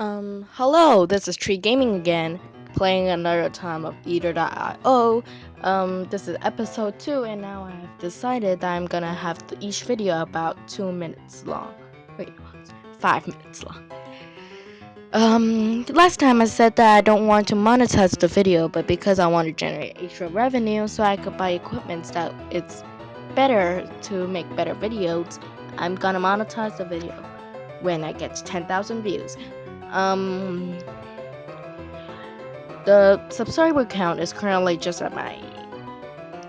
Um, hello, this is Tree Gaming again, playing another time of Either.io. Um, this is episode 2, and now I've decided that I'm gonna have each video about 2 minutes long. Wait, 5 minutes long. Um, last time I said that I don't want to monetize the video, but because I want to generate extra revenue so I could buy equipment that it's better to make better videos, I'm gonna monetize the video when I get 10,000 views. Um, the subscriber count is currently just at my.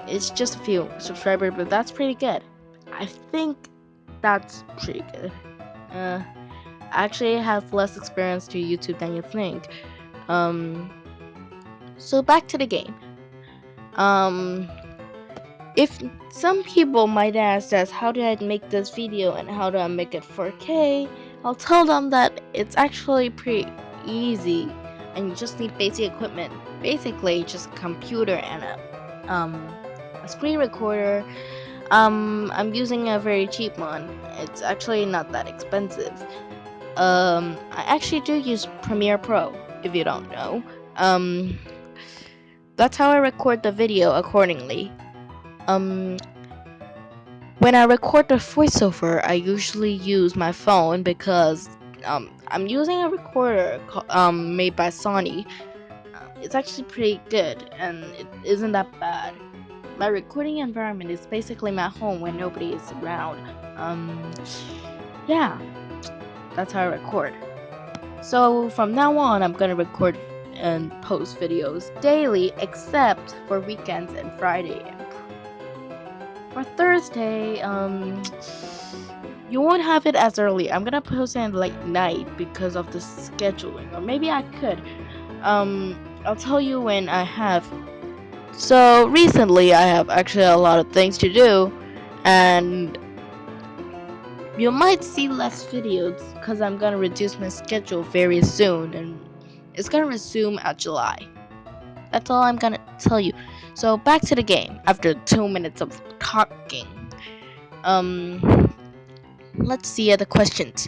It's just a few subscribers, but that's pretty good. I think that's pretty good. Uh, I actually have less experience to YouTube than you think. Um, so back to the game. Um, if some people might ask us, how did I make this video and how do I make it 4K? I'll tell them that it's actually pretty easy and you just need basic equipment. Basically, just a computer and a, um, a screen recorder. Um, I'm using a very cheap one. It's actually not that expensive. Um, I actually do use Premiere Pro, if you don't know. Um, that's how I record the video accordingly. Um, when I record the voiceover, I usually use my phone because um, I'm using a recorder um, made by Sony. Uh, it's actually pretty good and it isn't that bad. My recording environment is basically my home when nobody is around. Um, yeah, that's how I record. So from now on, I'm gonna record and post videos daily except for weekends and Friday for Thursday, um, you won't have it as early. I'm gonna post it late night because of the scheduling, or maybe I could. Um, I'll tell you when I have. So recently, I have actually a lot of things to do, and you might see less videos because I'm gonna reduce my schedule very soon, and it's gonna resume at July. That's all I'm gonna tell you. So back to the game after two minutes of talking. Um, let's see the questions.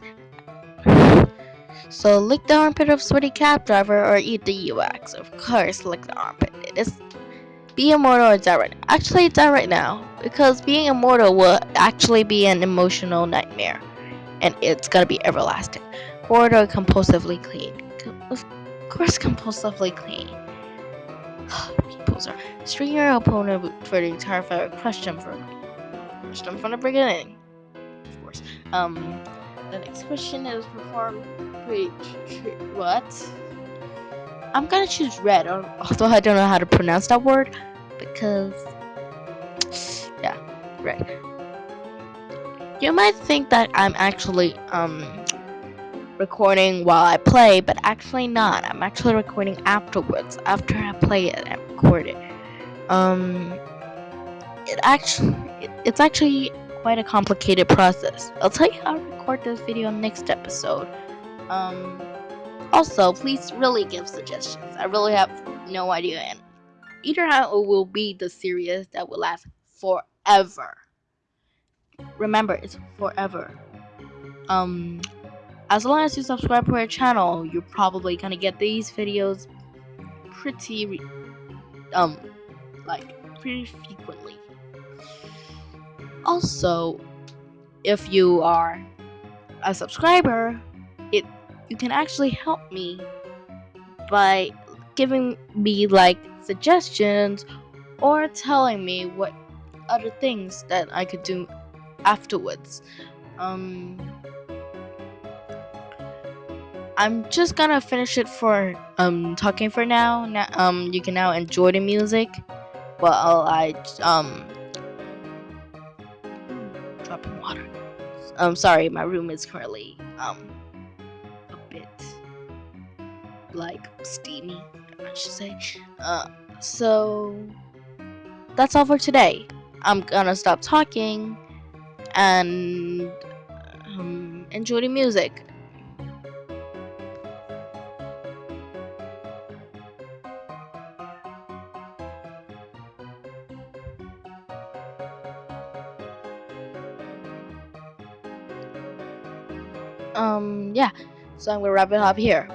So lick the armpit of sweaty cab driver or eat the UX. Of course, lick the armpit. It is be immortal or die right. Actually, die right now because being immortal will actually be an emotional nightmare, and it's gonna be everlasting. Bored or compulsively clean. Of course, compulsively clean. Are string your opponent for the entire fight. Crush them for crush them from the beginning. Of course. Um, the next question is perform. Wait, what? I'm gonna choose red, although I don't know how to pronounce that word because yeah, red. You might think that I'm actually um recording while I play, but actually not. I'm actually recording afterwards, after I play it and record it. Um, it actually, it, it's actually quite a complicated process. I'll tell you how to record this video next episode. Um, also, please really give suggestions. I really have no idea, and either how it will be the series that will last forever. Remember, it's forever. Um, as long as you subscribe to our channel, you're probably gonna get these videos pretty, um, like, pretty frequently. Also, if you are a subscriber, it you can actually help me by giving me like suggestions or telling me what other things that I could do afterwards. Um, I'm just gonna finish it for um talking for now. now um, you can now enjoy the music while I um dropping water. I'm sorry, my room is currently um a bit like steamy, I should say. Uh, so that's all for today. I'm gonna stop talking and um, enjoy the music. Um yeah So I'm gonna wrap it up here.